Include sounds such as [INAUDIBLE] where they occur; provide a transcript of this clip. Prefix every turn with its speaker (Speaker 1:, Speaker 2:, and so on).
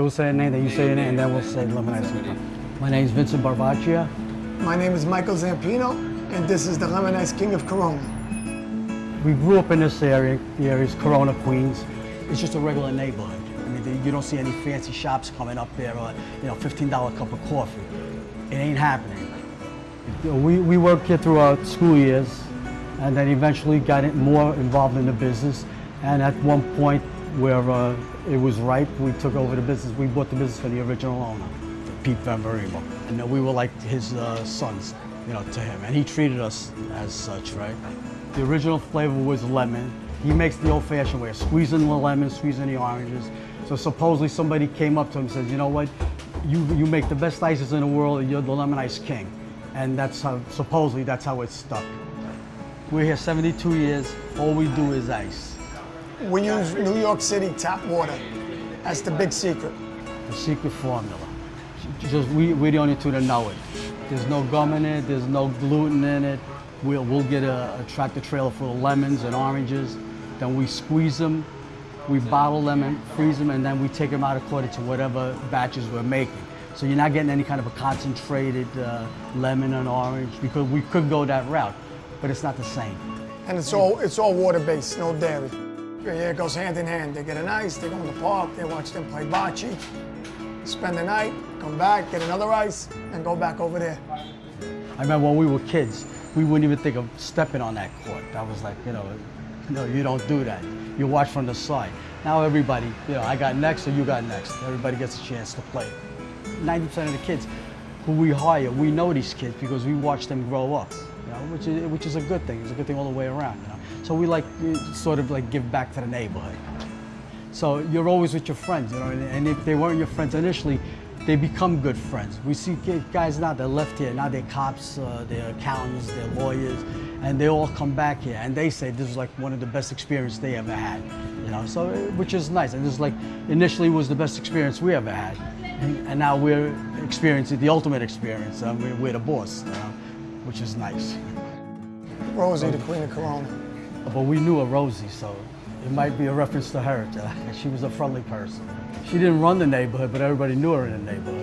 Speaker 1: We'll say a name, then you say your name, and then we'll say Lemon Ice Cream. My name is Vincent Barbaccia.
Speaker 2: My name is Michael Zampino, and this is the Lemon Ice King of Corona.
Speaker 1: We grew up in this area. The area is Corona, Queens. It's just a regular neighborhood. I mean, you don't see any fancy shops coming up there or, you know, $15 cup of coffee. It ain't happening. We, we worked here throughout school years and then eventually got more involved in the business. And at one point where uh, it was ripe, we took over the business. We bought the business for the original owner, Pete Benfaremo. And we were like his uh, sons, you know, to him. And he treated us as such, right? The original flavor was lemon. He makes the old-fashioned way, squeezing the lemon, squeezing the oranges. So supposedly somebody came up to him and says, you know what, you, you make the best ices in the world, you're the lemon ice king. And that's how, supposedly that's how it stuck. We're here 72 years, all we do is ice.
Speaker 2: We use New York City tap water. That's the big secret.
Speaker 1: The secret formula. Just we, we're the only two that know it. There's no gum in it, there's no gluten in it. We'll, we'll get a, a tractor trailer full of lemons and oranges, then we squeeze them, we bottle them and freeze them, and then we take them out according to whatever batches we're making. So you're not getting any kind of a concentrated uh, lemon and orange because we could go that route, but it's not the same.
Speaker 2: And it's all it's all water-based, no dairy. Yeah, it goes hand in hand. They get an ice, they go in the park, they watch them play bocce, spend the night, come back, get another ice, and go back over there.
Speaker 1: I remember when we were kids, we wouldn't even think of stepping on that court. That was like, you know, [LAUGHS] no, you don't do that. You watch from the side. Now everybody, you know, I got next or you got next. Everybody gets a chance to play. 90% of the kids who we hire, we know these kids because we watch them grow up, know, which is, which is a good thing. It's a good thing all the way around, you know. So we like sort of like give back to the neighborhood. So you're always with your friends, you know, and if they weren't your friends initially, they become good friends. We see guys now that left here, now they're cops, uh, they're accountants, they're lawyers, and they all come back here and they say this is like one of the best experiences they ever had, you know, so which is nice. And this is like initially was the best experience we ever had, and, and now we're experiencing the ultimate experience. We're, we're, the boss, you know, which is nice.
Speaker 2: Rosie, the queen of Corona.
Speaker 1: But we knew a Rosie, so it might be a reference to her. She was a friendly person. She didn't run the neighborhood, but everybody knew her in the neighborhood.